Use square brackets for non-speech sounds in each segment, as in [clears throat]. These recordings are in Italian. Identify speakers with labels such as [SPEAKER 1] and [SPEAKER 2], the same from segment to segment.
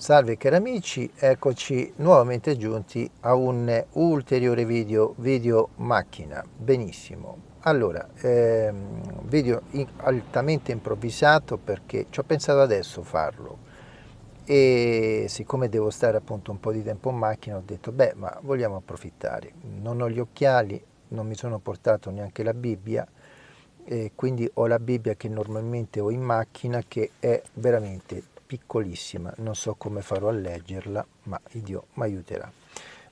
[SPEAKER 1] Salve cari amici, eccoci nuovamente giunti a un ulteriore video, video macchina, benissimo. Allora, ehm, video in, altamente improvvisato perché ci ho pensato adesso farlo. E siccome devo stare appunto un po' di tempo in macchina ho detto beh ma vogliamo approfittare, non ho gli occhiali, non mi sono portato neanche la Bibbia e quindi ho la Bibbia che normalmente ho in macchina che è veramente piccolissima, non so come farò a leggerla, ma Dio mi aiuterà.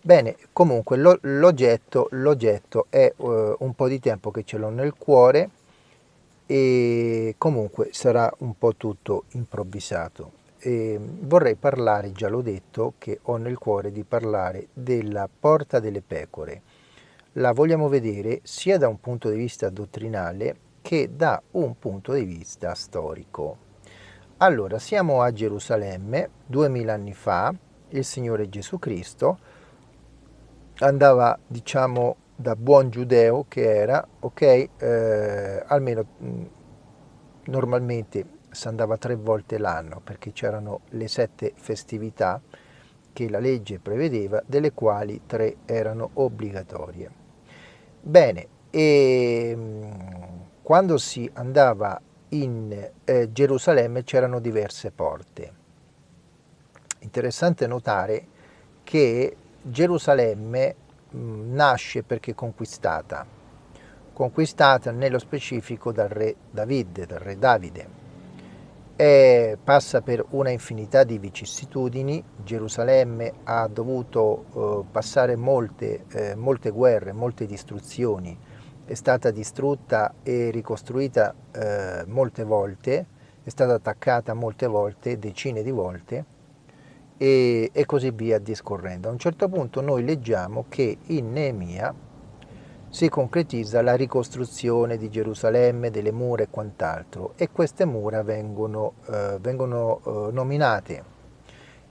[SPEAKER 1] Bene, comunque l'oggetto è uh, un po' di tempo che ce l'ho nel cuore e comunque sarà un po' tutto improvvisato. E vorrei parlare, già l'ho detto, che ho nel cuore di parlare della porta delle pecore. La vogliamo vedere sia da un punto di vista dottrinale che da un punto di vista storico. Allora, siamo a Gerusalemme, duemila anni fa, il Signore Gesù Cristo andava, diciamo, da buon giudeo che era, ok, eh, almeno mh, normalmente si andava tre volte l'anno perché c'erano le sette festività che la legge prevedeva, delle quali tre erano obbligatorie. Bene, e mh, quando si andava in eh, Gerusalemme c'erano diverse porte. Interessante notare che Gerusalemme mm, nasce perché conquistata, conquistata nello specifico dal re Davide, dal re Davide. E passa per una infinità di vicissitudini, Gerusalemme ha dovuto eh, passare molte, eh, molte guerre, molte distruzioni, è stata distrutta e ricostruita eh, molte volte, è stata attaccata molte volte, decine di volte, e, e, così via discorrendo. A un certo punto noi leggiamo che in Neemia si concretizza la ricostruzione di Gerusalemme, delle mura e quant'altro, e queste mura vengono, eh, vengono eh, nominate.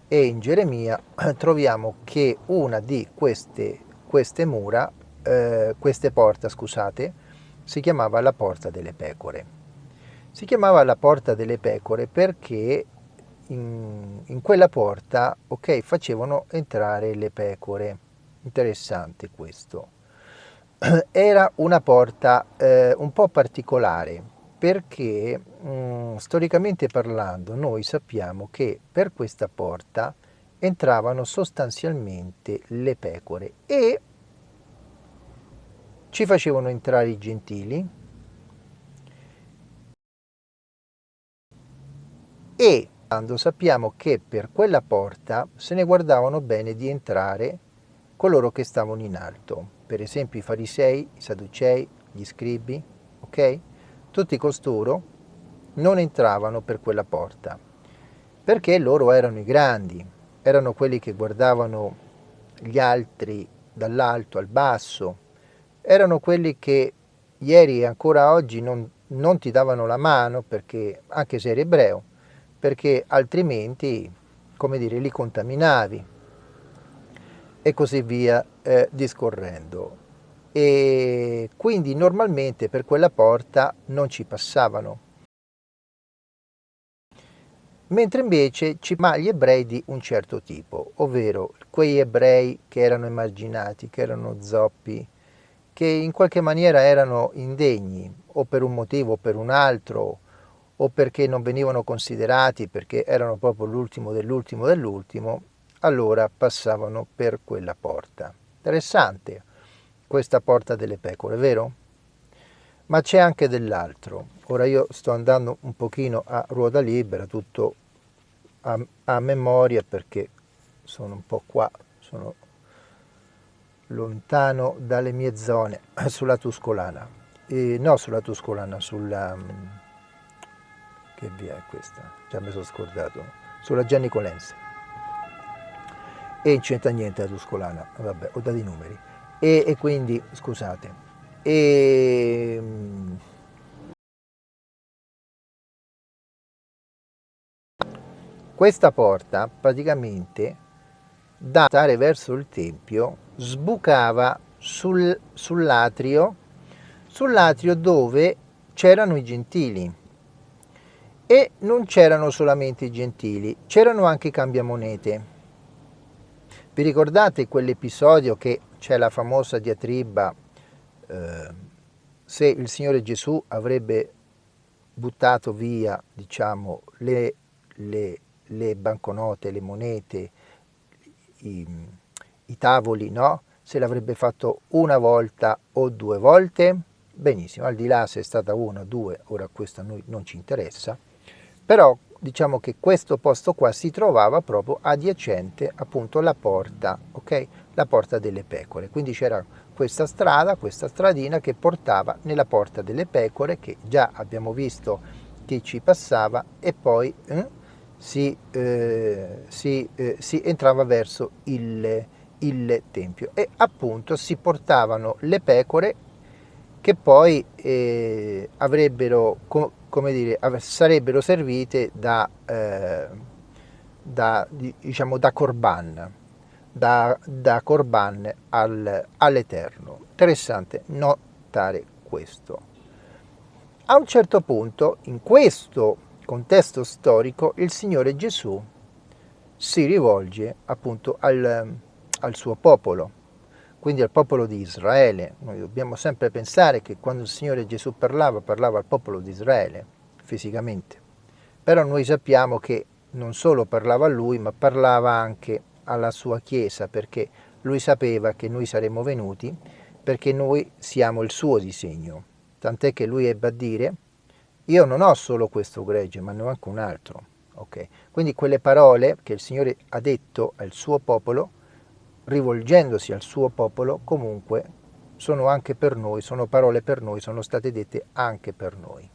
[SPEAKER 1] E in Geremia troviamo che una di queste, queste mura eh, queste porte, scusate, si chiamava la porta delle pecore. Si chiamava la porta delle pecore perché in, in quella porta, ok, facevano entrare le pecore. Interessante questo. [clears throat] Era una porta eh, un po' particolare perché mh, mm, storicamente parlando noi sappiamo che per questa porta entravano sostanzialmente le pecore e ci facevano entrare i gentili e quando sappiamo che per quella porta se ne guardavano bene di entrare coloro che stavano in alto, per esempio i farisei, i sadducei, gli scribi, ok? Tutti costoro non entravano per quella porta, perché loro erano i grandi, erano quelli che guardavano gli altri dall'alto al basso, erano quelli che ieri e ancora oggi non, non ti davano la mano, perché, anche se eri ebreo, perché altrimenti, come dire, li contaminavi e così via eh, discorrendo. E quindi normalmente per quella porta non ci passavano. Mentre invece ci ma gli ebrei di un certo tipo, ovvero quei ebrei che erano emarginati, che erano zoppi, che in qualche maniera erano indegni o per un motivo o per un altro o perché non venivano considerati perché erano proprio l'ultimo dell'ultimo dell'ultimo, allora passavano per quella porta. Interessante questa porta delle pecore, vero? Ma c'è anche dell'altro. Ora io sto andando un pochino a ruota libera, tutto a, a memoria perché sono un po' qua, sono lontano dalle mie zone, [clears throat] sulla Tuscolana. E, no, sulla Tuscolana, sulla... Mm, che via è questa? Già mi sono scordato. Sulla Gianni Colense. E non c'entra niente la Tuscolana, vabbè, ho dato i numeri. E, e quindi, scusate, e... Mm, questa porta praticamente da andare verso il Tempio sbucava sul, sull'atrio sull'atrio dove c'erano i gentili E non c'erano solamente i gentili, c'erano anche i cambiamonete. Vi ricordate quell'episodio che c'è la famosa diatriba eh, se il Signore Gesù avrebbe buttato via, diciamo, le, le, le banconote, le monete, i, i tavoli, no? Se l'avrebbe fatto una volta o due volte, benissimo, al di là se è stata una o due, ora questo a noi non ci interessa, però diciamo che questo posto qua si trovava proprio adiacente appunto alla porta, ok? La porta delle pecore. Quindi c'era questa strada, questa stradina che portava nella porta delle pecore che già abbiamo visto che ci passava e poi eh, si, eh, si, eh, si, entrava verso il, il tempio e appunto si portavano le pecore che poi eh, avrebbero come dire, sarebbero servite da, eh, da, diciamo, da Corban, da, da Corban al, all'Eterno. Interessante notare questo. A un certo punto, in questo contesto storico, il Signore Gesù si rivolge appunto al, al suo popolo, quindi al popolo di Israele. Noi dobbiamo sempre pensare che quando il Signore Gesù parlava, parlava al popolo di Israele, fisicamente. Però noi sappiamo che non solo parlava a lui, ma parlava anche alla sua Chiesa, perché lui sapeva che noi saremmo venuti, perché noi siamo il suo disegno. Tant'è che lui ebbe a dire, io non ho solo questo gregge, ma ne ho anche un altro. Okay? Quindi quelle parole che il Signore ha detto al suo popolo, rivolgendosi al suo popolo, comunque sono anche per noi, sono parole per noi, sono state dette anche per noi.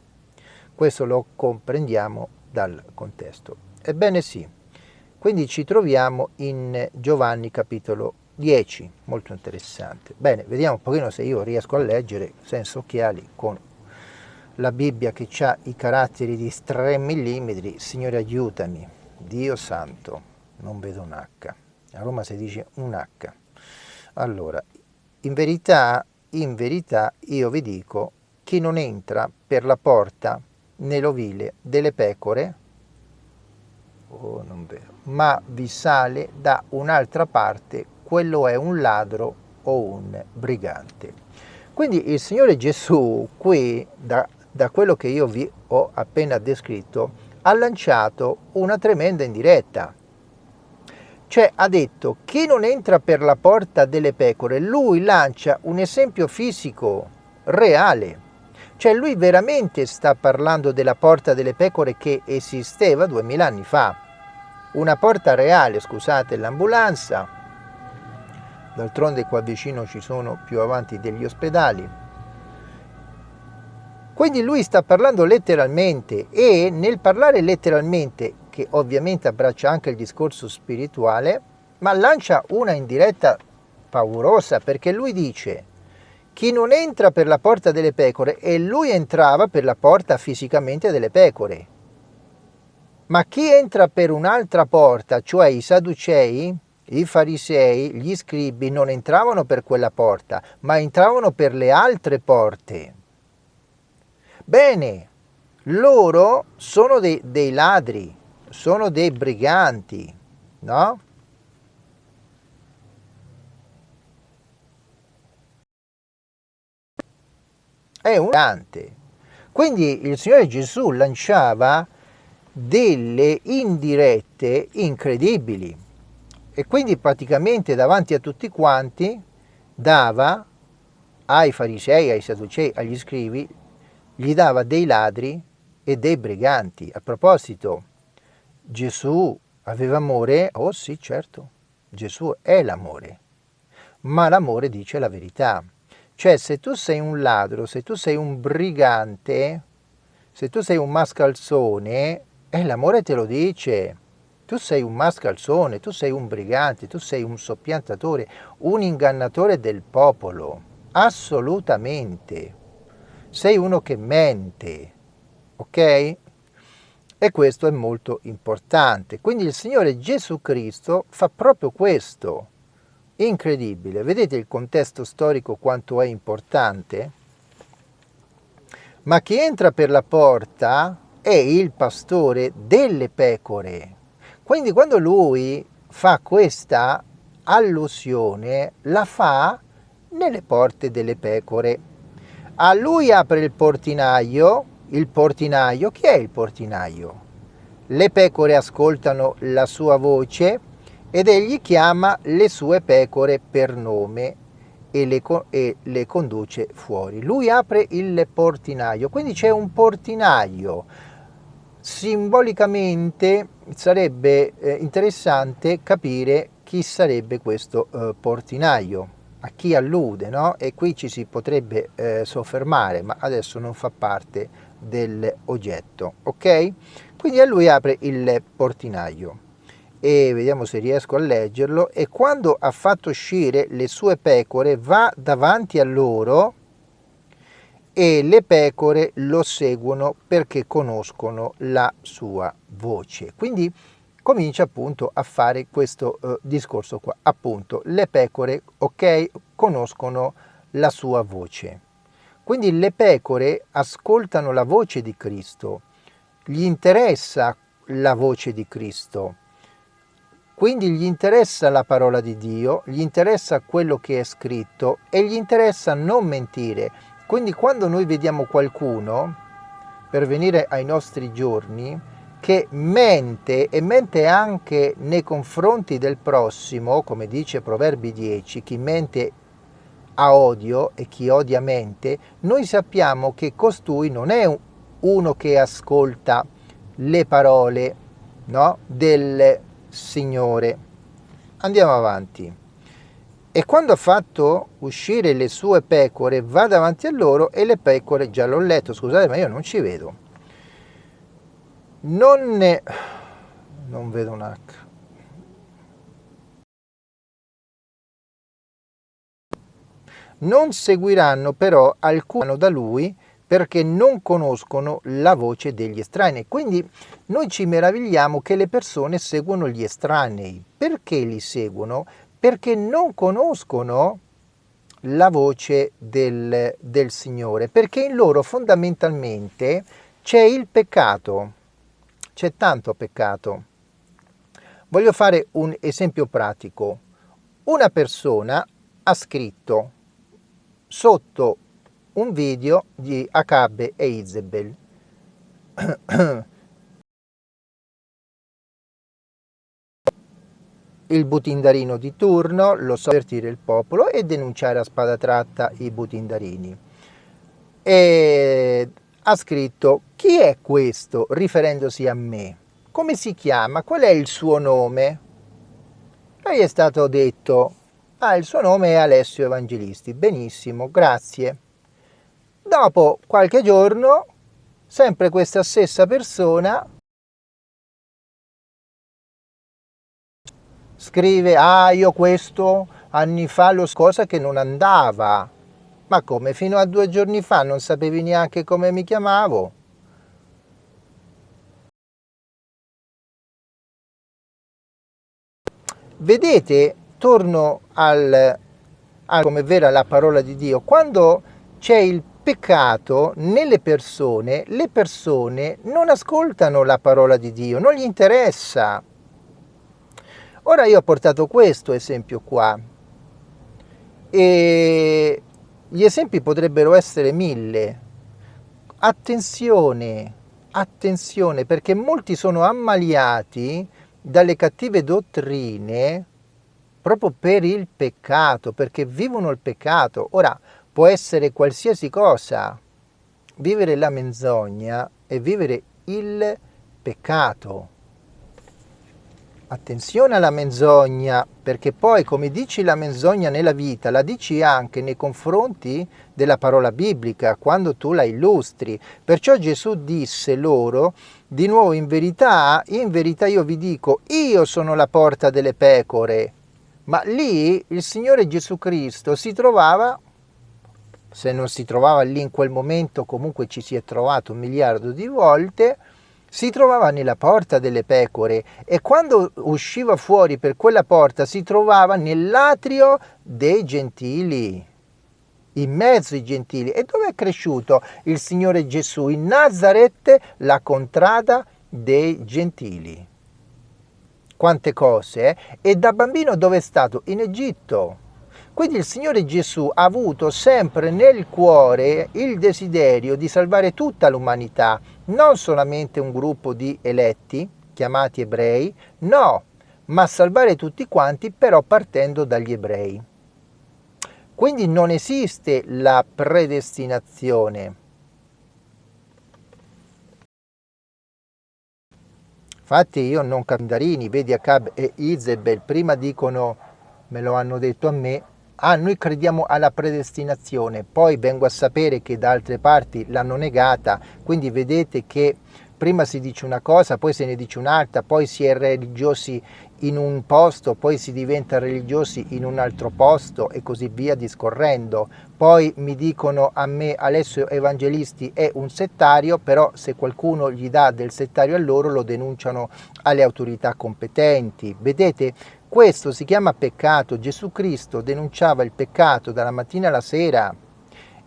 [SPEAKER 1] Questo lo comprendiamo dal contesto. Ebbene sì, quindi ci troviamo in Giovanni capitolo 10, molto interessante. Bene, vediamo un pochino se io riesco a leggere senza occhiali con la Bibbia che ha i caratteri di 3 mm. Signore aiutami, Dio santo, non vedo un H. A Roma si dice un H. Allora, in verità, in verità io vi dico, chi non entra per la porta nell'ovile delle pecore, oh, ma vi sale da un'altra parte, quello è un ladro o un brigante. Quindi il Signore Gesù qui, da, da quello che io vi ho appena descritto, ha lanciato una tremenda indiretta. Cioè ha detto, chi non entra per la porta delle pecore, lui lancia un esempio fisico, reale. Cioè lui veramente sta parlando della porta delle pecore che esisteva duemila anni fa. Una porta reale, scusate l'ambulanza, d'altronde qua vicino ci sono più avanti degli ospedali. Quindi lui sta parlando letteralmente e nel parlare letteralmente, che ovviamente abbraccia anche il discorso spirituale, ma lancia una indiretta paurosa perché lui dice chi non entra per la porta delle pecore e lui entrava per la porta fisicamente delle pecore. Ma chi entra per un'altra porta, cioè i Sadducei, i farisei, gli scribi, non entravano per quella porta, ma entravano per le altre porte. Bene, loro sono dei, dei ladri, sono dei briganti, no? È un brigante. Quindi il Signore Gesù lanciava delle indirette incredibili e quindi praticamente davanti a tutti quanti dava ai farisei, ai sadducei, agli scrivi, gli dava dei ladri e dei briganti. A proposito, Gesù aveva amore? Oh sì, certo, Gesù è l'amore, ma l'amore dice la verità. Cioè se tu sei un ladro, se tu sei un brigante, se tu sei un mascalzone, e l'amore te lo dice. Tu sei un mascalzone, tu sei un brigante, tu sei un soppiantatore, un ingannatore del popolo. Assolutamente. Sei uno che mente. Ok? E questo è molto importante. Quindi il Signore Gesù Cristo fa proprio questo. Incredibile. Vedete il contesto storico quanto è importante? Ma chi entra per la porta è il pastore delle pecore. Quindi quando lui fa questa allusione, la fa nelle porte delle pecore. A lui apre il portinaio, il portinaio, chi è il portinaio? Le pecore ascoltano la sua voce ed egli chiama le sue pecore per nome e le, e le conduce fuori. Lui apre il portinaio, quindi c'è un portinaio. Simbolicamente sarebbe eh, interessante capire chi sarebbe questo eh, portinaio, a chi allude, no? E qui ci si potrebbe eh, soffermare, ma adesso non fa parte dell'oggetto, ok? Quindi a lui apre il portinaio e vediamo se riesco a leggerlo e quando ha fatto uscire le sue pecore va davanti a loro e le pecore lo seguono perché conoscono la sua voce. Quindi comincia appunto a fare questo uh, discorso qua. Appunto le pecore ok conoscono la sua voce quindi le pecore ascoltano la voce di Cristo gli interessa la voce di Cristo quindi gli interessa la parola di Dio, gli interessa quello che è scritto e gli interessa non mentire. Quindi quando noi vediamo qualcuno, per venire ai nostri giorni, che mente e mente anche nei confronti del prossimo, come dice Proverbi 10, chi mente ha odio e chi odia mente, noi sappiamo che costui non è uno che ascolta le parole no, del Signore. Andiamo avanti. E quando ha fatto uscire le sue pecore, va davanti a loro e le pecore, già l'ho letto, scusate ma io non ci vedo. Non ne... non vedo un H. Non seguiranno però alcuno da lui perché non conoscono la voce degli estranei. Quindi noi ci meravigliamo che le persone seguono gli estranei. Perché li seguono? Perché non conoscono la voce del, del Signore, perché in loro fondamentalmente c'è il peccato, c'è tanto peccato. Voglio fare un esempio pratico. Una persona ha scritto sotto un video di Acabe e Isabel. [coughs] il butindarino di turno, lo so avvertire il popolo e denunciare a spada tratta i butindarini. E ha scritto chi è questo riferendosi a me? Come si chiama? Qual è il suo nome? Gli è stato detto, ah il suo nome è Alessio Evangelisti, benissimo, grazie. Dopo qualche giorno, sempre questa stessa persona scrive, ah io questo anni fa lo cosa che non andava. Ma come, fino a due giorni fa non sapevi neanche come mi chiamavo? Vedete, torno al, al come vera la parola di Dio, quando c'è il peccato nelle persone, le persone non ascoltano la parola di Dio, non gli interessa. Ora io ho portato questo esempio qua e gli esempi potrebbero essere mille. Attenzione, attenzione perché molti sono ammaliati dalle cattive dottrine proprio per il peccato, perché vivono il peccato. Ora, può essere qualsiasi cosa. Vivere la menzogna è vivere il peccato. Attenzione alla menzogna, perché poi come dici la menzogna nella vita, la dici anche nei confronti della parola biblica, quando tu la illustri. Perciò Gesù disse loro, di nuovo in verità, in verità io vi dico, io sono la porta delle pecore. Ma lì il Signore Gesù Cristo si trovava se non si trovava lì in quel momento comunque ci si è trovato un miliardo di volte, si trovava nella porta delle pecore e quando usciva fuori per quella porta si trovava nell'atrio dei gentili. in mezzo ai gentili. E dove è cresciuto il Signore Gesù? In Nazareth, la contrada dei gentili. Quante cose? E da bambino dove è stato? In Egitto. Quindi il Signore Gesù ha avuto sempre nel cuore il desiderio di salvare tutta l'umanità, non solamente un gruppo di eletti, chiamati ebrei, no, ma salvare tutti quanti però partendo dagli ebrei. Quindi non esiste la predestinazione. Infatti io non Candarini, vedi Acab e Izebel, prima dicono, me lo hanno detto a me, ah noi crediamo alla predestinazione, poi vengo a sapere che da altre parti l'hanno negata, quindi vedete che prima si dice una cosa, poi se ne dice un'altra, poi si è religiosi in un posto, poi si diventa religiosi in un altro posto e così via discorrendo. Poi mi dicono a me Alessio Evangelisti è un settario, però se qualcuno gli dà del settario a loro lo denunciano alle autorità competenti. Vedete, questo si chiama peccato. Gesù Cristo denunciava il peccato dalla mattina alla sera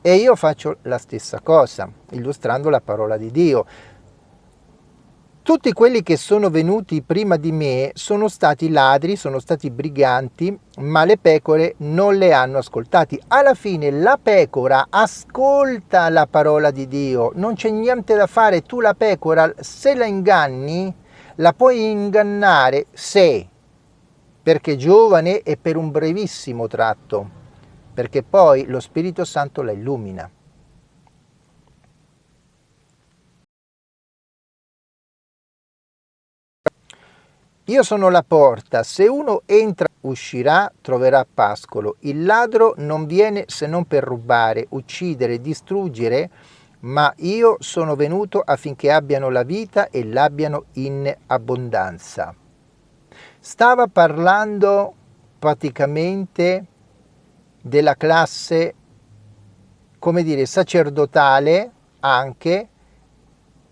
[SPEAKER 1] e io faccio la stessa cosa, illustrando la parola di Dio. Tutti quelli che sono venuti prima di me sono stati ladri, sono stati briganti, ma le pecore non le hanno ascoltati. Alla fine la pecora ascolta la parola di Dio, non c'è niente da fare. Tu la pecora, se la inganni, la puoi ingannare se perché giovane e per un brevissimo tratto, perché poi lo Spirito Santo la illumina. Io sono la porta, se uno entra uscirà, troverà pascolo. Il ladro non viene se non per rubare, uccidere, distruggere, ma io sono venuto affinché abbiano la vita e l'abbiano in abbondanza stava parlando praticamente della classe, come dire, sacerdotale anche,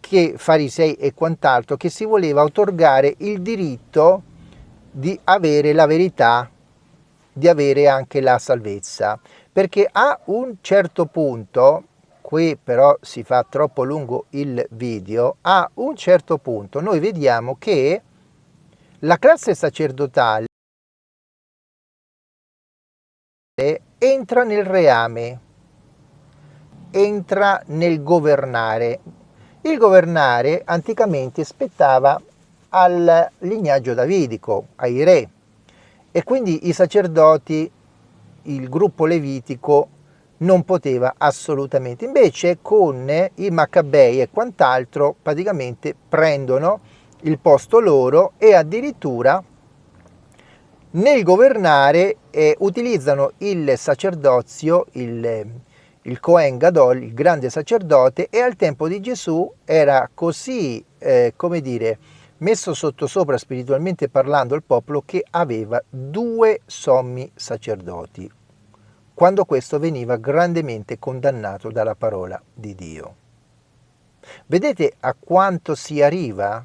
[SPEAKER 1] che farisei e quant'altro, che si voleva otorgare il diritto di avere la verità, di avere anche la salvezza. Perché a un certo punto, qui però si fa troppo lungo il video, a un certo punto noi vediamo che la classe sacerdotale entra nel reame, entra nel governare. Il governare anticamente spettava al lignaggio davidico, ai re, e quindi i sacerdoti, il gruppo levitico non poteva assolutamente. Invece con i Maccabei e quant'altro praticamente prendono il posto loro e addirittura nel governare eh, utilizzano il sacerdozio, il, il Cohen Gadol, il grande sacerdote, e al tempo di Gesù era così, eh, come dire, messo sottosopra spiritualmente parlando il popolo che aveva due sommi sacerdoti, quando questo veniva grandemente condannato dalla parola di Dio. Vedete a quanto si arriva?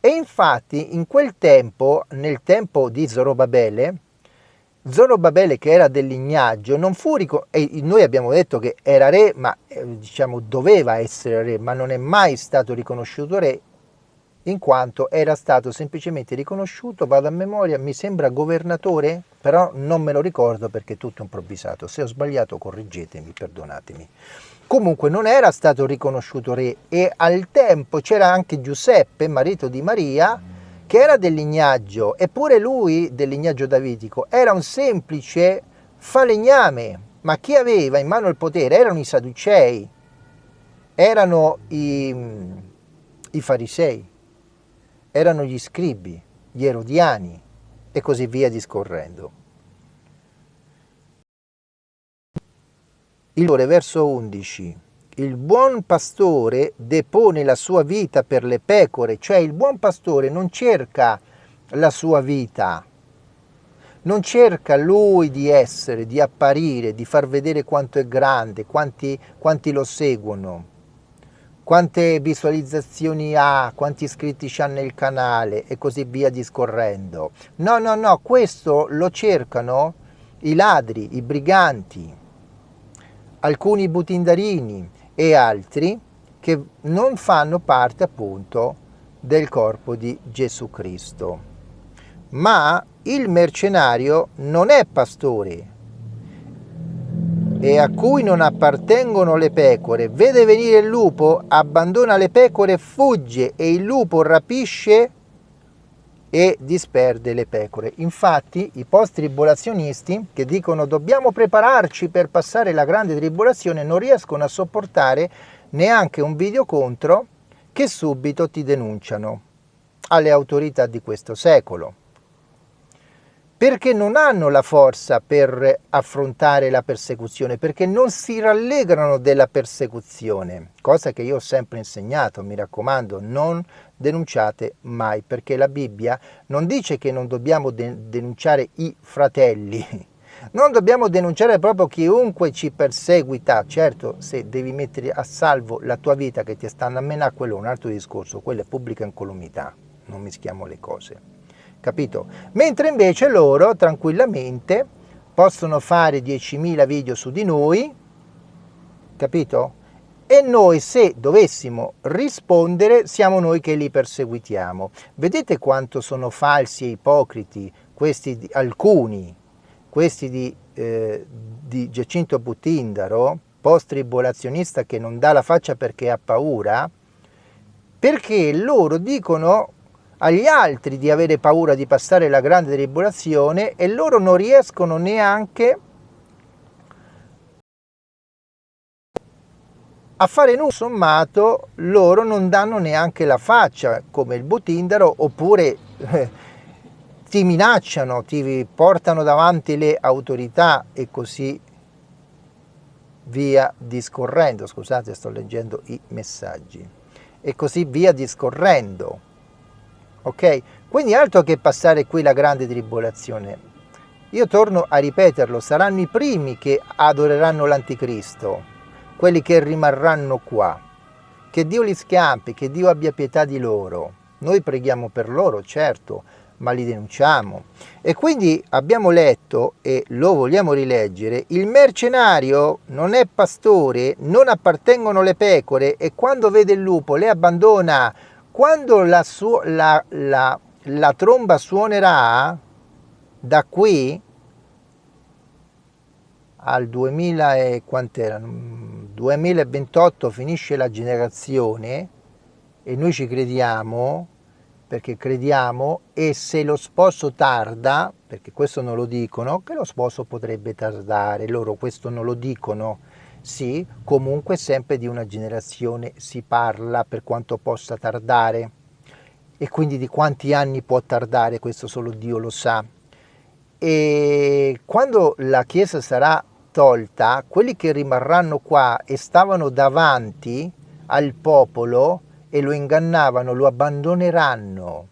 [SPEAKER 1] E infatti in quel tempo, nel tempo di Zorobabele, Zorobabele che era del lignaggio non fu e noi abbiamo detto che era re, ma eh, diciamo doveva essere re, ma non è mai stato riconosciuto re in quanto era stato semplicemente riconosciuto, vado a memoria, mi sembra governatore, però non me lo ricordo perché è tutto improvvisato. Se ho sbagliato correggetemi, perdonatemi comunque non era stato riconosciuto re e al tempo c'era anche Giuseppe, marito di Maria, che era del lignaggio, eppure lui del lignaggio davidico era un semplice falegname, ma chi aveva in mano il potere erano i Sadducei, erano i, i farisei, erano gli scribi, gli erodiani e così via discorrendo. Il verso 11. Il buon pastore depone la sua vita per le pecore, cioè il buon pastore non cerca la sua vita, non cerca lui di essere, di apparire, di far vedere quanto è grande, quanti, quanti lo seguono, quante visualizzazioni ha, quanti iscritti ha nel canale e così via discorrendo. No, no, no, questo lo cercano i ladri, i briganti, alcuni butindarini e altri che non fanno parte appunto del corpo di Gesù Cristo. Ma il mercenario non è pastore e a cui non appartengono le pecore, vede venire il lupo, abbandona le pecore, fugge e il lupo rapisce e disperde le pecore. Infatti i post-tribolazionisti che dicono dobbiamo prepararci per passare la grande tribolazione non riescono a sopportare neanche un video contro che subito ti denunciano alle autorità di questo secolo perché non hanno la forza per affrontare la persecuzione, perché non si rallegrano della persecuzione, cosa che io ho sempre insegnato, mi raccomando, non denunciate mai, perché la Bibbia non dice che non dobbiamo de denunciare i fratelli, [laughs] non dobbiamo denunciare proprio chiunque ci perseguita, certo se devi mettere a salvo la tua vita che ti stanno a menare, quello è un altro discorso, quello è pubblica incolumità, non mischiamo le cose capito? Mentre invece loro tranquillamente possono fare 10.000 video su di noi, capito? E noi se dovessimo rispondere siamo noi che li perseguitiamo. Vedete quanto sono falsi e ipocriti questi di, alcuni, questi di, eh, di Giacinto Butindaro, post-tribolazionista che non dà la faccia perché ha paura, perché loro dicono agli altri di avere paura di passare la grande tribolazione e loro non riescono neanche a fare nulla sommato loro non danno neanche la faccia come il Butindaro oppure eh, ti minacciano, ti portano davanti le autorità e così via discorrendo scusate sto leggendo i messaggi e così via discorrendo ok? Quindi altro che passare qui la grande tribolazione. Io torno a ripeterlo, saranno i primi che adoreranno l'anticristo, quelli che rimarranno qua. Che Dio li scampi, che Dio abbia pietà di loro. Noi preghiamo per loro, certo, ma li denunciamo. E quindi abbiamo letto, e lo vogliamo rileggere, il mercenario non è pastore, non appartengono le pecore e quando vede il lupo le abbandona quando la, la, la, la tromba suonerà da qui al 2000 e 2028 finisce la generazione e noi ci crediamo perché crediamo e se lo sposo tarda perché questo non lo dicono che lo sposo potrebbe tardare loro questo non lo dicono sì, comunque sempre di una generazione si parla per quanto possa tardare e quindi di quanti anni può tardare, questo solo Dio lo sa. E quando la Chiesa sarà tolta, quelli che rimarranno qua e stavano davanti al popolo e lo ingannavano, lo abbandoneranno,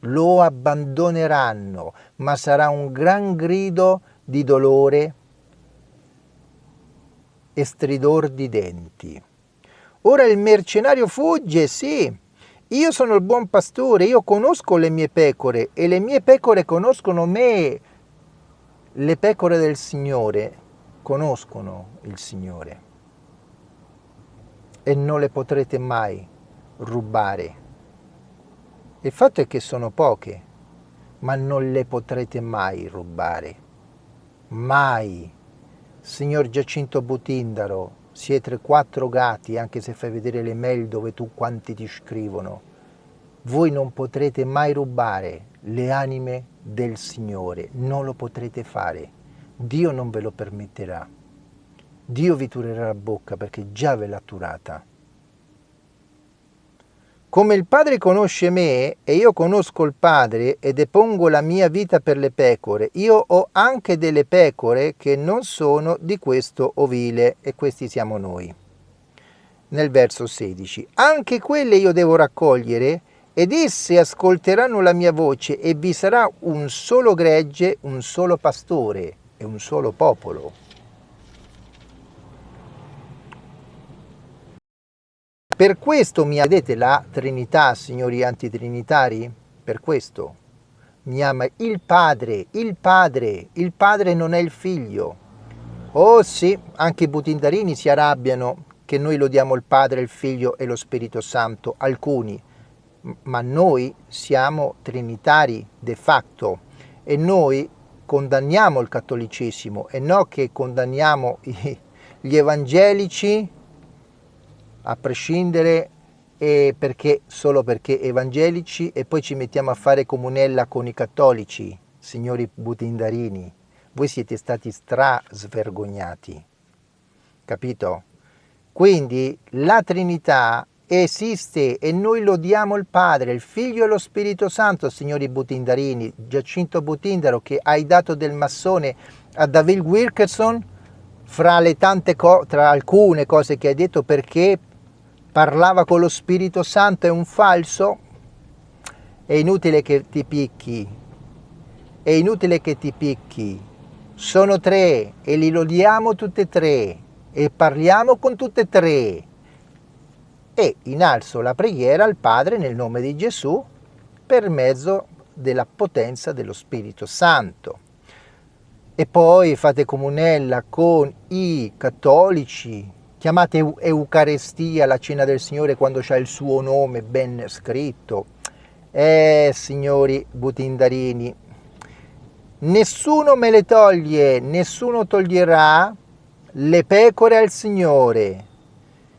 [SPEAKER 1] lo abbandoneranno, ma sarà un gran grido di dolore e stridor di denti. Ora il mercenario fugge, sì, io sono il buon pastore, io conosco le mie pecore e le mie pecore conoscono me. Le pecore del Signore conoscono il Signore e non le potrete mai rubare. Il fatto è che sono poche, ma non le potrete mai rubare. Mai. Signor Giacinto Butindaro, siete quattro gatti, anche se fai vedere le mail dove tu quanti ti scrivono. Voi non potrete mai rubare le anime del Signore, non lo potrete fare. Dio non ve lo permetterà. Dio vi turerà la bocca perché già ve l'ha turata. Come il Padre conosce me e io conosco il Padre e depongo la mia vita per le pecore, io ho anche delle pecore che non sono di questo ovile e questi siamo noi. Nel verso 16, anche quelle io devo raccogliere ed esse ascolteranno la mia voce e vi sarà un solo gregge, un solo pastore e un solo popolo. Per questo mi vedete la Trinità, signori antitrinitari? Per questo mi ama il Padre, il Padre, il Padre non è il Figlio. Oh sì, anche i butindarini si arrabbiano che noi lodiamo il Padre, il Figlio e lo Spirito Santo, alcuni, ma noi siamo trinitari de facto e noi condanniamo il cattolicesimo e no che condanniamo gli evangelici a prescindere perché, solo perché evangelici e poi ci mettiamo a fare comunella con i cattolici, signori butindarini. Voi siete stati strasvergognati, capito? Quindi la Trinità esiste e noi lodiamo il Padre, il Figlio e lo Spirito Santo, signori butindarini. Giacinto Butindaro che hai dato del massone a David Wilkerson, fra le tante tra alcune cose che hai detto perché parlava con lo Spirito Santo è un falso, è inutile che ti picchi, è inutile che ti picchi. Sono tre e li lodiamo tutte e tre e parliamo con tutte e tre e innalzo la preghiera al Padre nel nome di Gesù per mezzo della potenza dello Spirito Santo. E poi fate comunella con i cattolici, chiamate Eucarestia la cena del Signore quando c'è il suo nome ben scritto. Eh, signori butindarini, nessuno me le toglie, nessuno toglierà le pecore al Signore,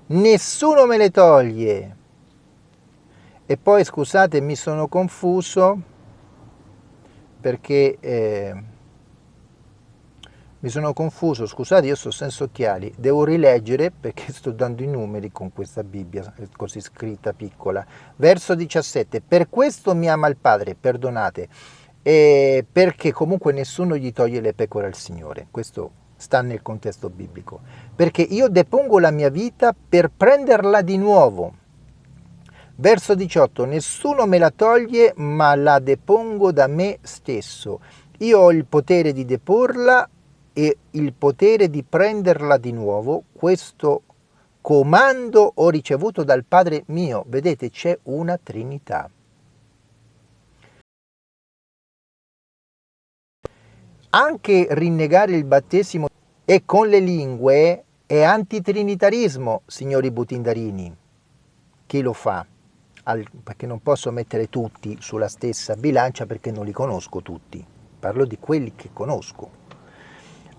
[SPEAKER 1] nessuno me le toglie. E poi scusate, mi sono confuso perché eh, mi sono confuso, scusate, io sto senza occhiali, devo rileggere perché sto dando i numeri con questa Bibbia così scritta piccola. Verso 17, per questo mi ama il Padre, perdonate, eh, perché comunque nessuno gli toglie le pecore al Signore. Questo sta nel contesto biblico, perché io depongo la mia vita per prenderla di nuovo. Verso 18, nessuno me la toglie, ma la depongo da me stesso. Io ho il potere di deporla e il potere di prenderla di nuovo. Questo comando ho ricevuto dal Padre mio. Vedete, c'è una Trinità. Anche rinnegare il battesimo e con le lingue è antitrinitarismo, signori butindarini. Chi lo fa? Al, perché non posso mettere tutti sulla stessa bilancia perché non li conosco tutti. Parlo di quelli che conosco.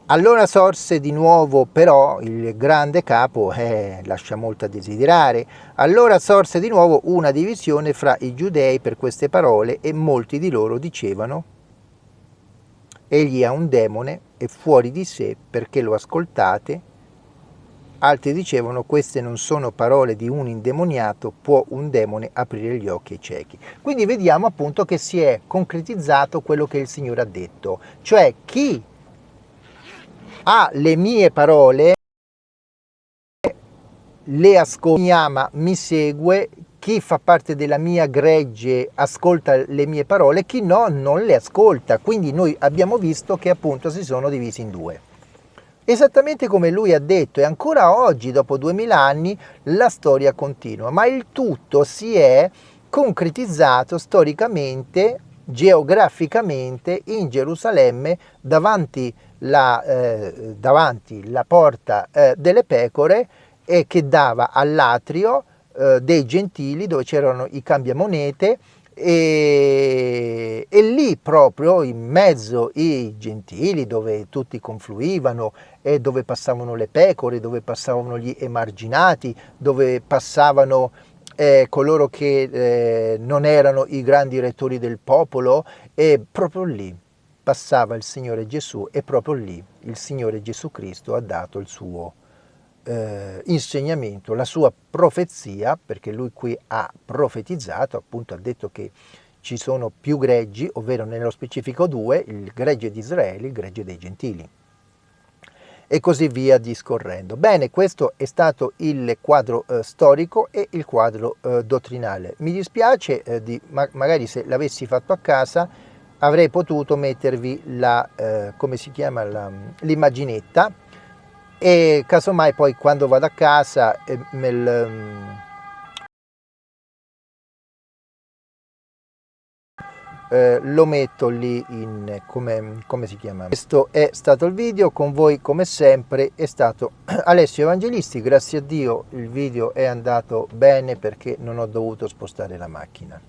[SPEAKER 1] Allora sorse di nuovo però il grande capo, eh, lascia molto a desiderare, allora sorse di nuovo una divisione fra i giudei per queste parole e molti di loro dicevano egli ha un demone, è fuori di sé perché lo ascoltate. Altri dicevano queste non sono parole di un indemoniato, può un demone aprire gli occhi ai ciechi. Quindi vediamo appunto che si è concretizzato quello che il Signore ha detto, cioè chi ha le mie parole le ascolta, mi ama, mi segue, chi fa parte della mia gregge ascolta le mie parole, chi no non le ascolta. Quindi noi abbiamo visto che appunto si sono divisi in due. Esattamente come lui ha detto e ancora oggi, dopo duemila anni, la storia continua, ma il tutto si è concretizzato storicamente, geograficamente in Gerusalemme davanti la, eh, davanti la porta eh, delle pecore e che dava all'atrio eh, dei gentili dove c'erano i cambiamonete e, e, lì proprio in mezzo i gentili dove tutti confluivano e dove passavano le pecore, dove passavano gli emarginati, dove passavano eh, coloro che eh, non erano i grandi rettori del popolo e proprio lì passava il Signore Gesù e proprio lì il Signore Gesù Cristo ha dato il suo eh, insegnamento, la sua profezia, perché lui qui ha profetizzato, appunto ha detto che ci sono più greggi, ovvero nello specifico due, il gregge di Israele e il gregge dei gentili. E così via discorrendo. Bene, questo è stato il quadro eh, storico e il quadro eh, dottrinale. Mi dispiace, eh, di, ma magari se l'avessi fatto a casa, avrei potuto mettervi la, eh, come l'immaginetta, e casomai poi quando vado a casa eh, me eh, lo metto lì in come, come si chiama? Questo è stato il video con voi come sempre è stato [clears throat] Alessio Evangelisti. Grazie a Dio il video è andato bene perché non ho dovuto spostare la macchina.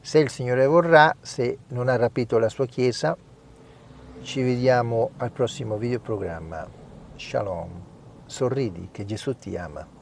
[SPEAKER 1] Se il Signore vorrà se non ha rapito la sua chiesa ci vediamo al prossimo video programma shalom. Sorridi che Gesù ti ama